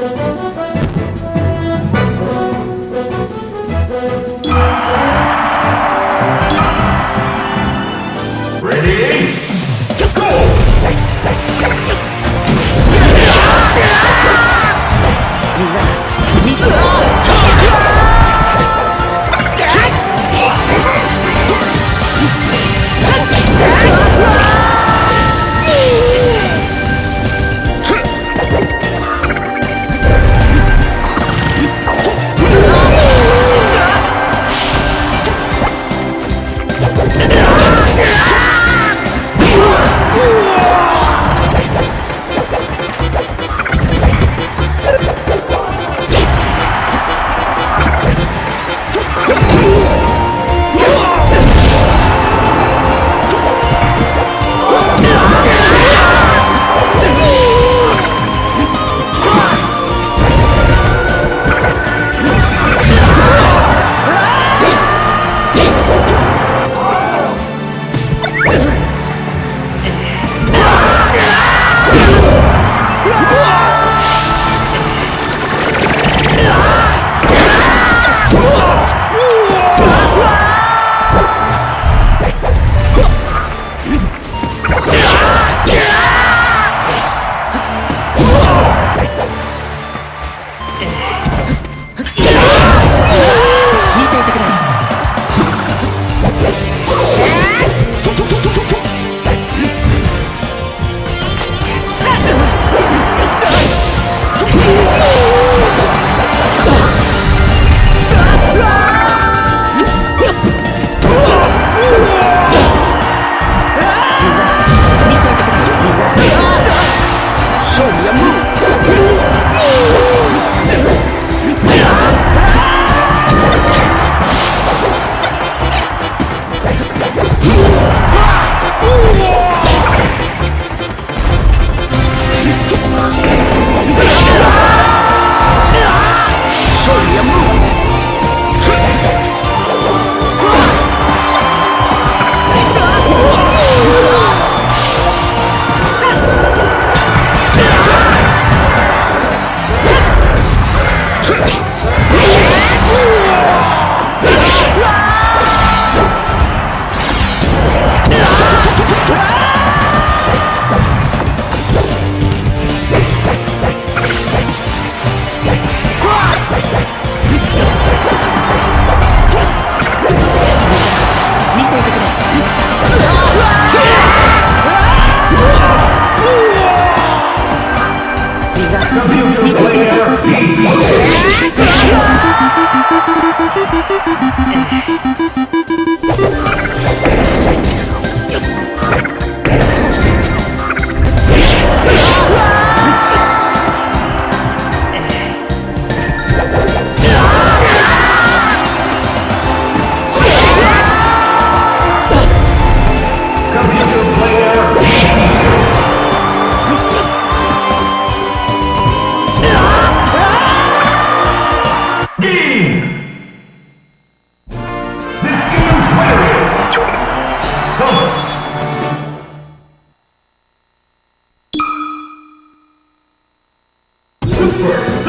Ready? Thank you. first.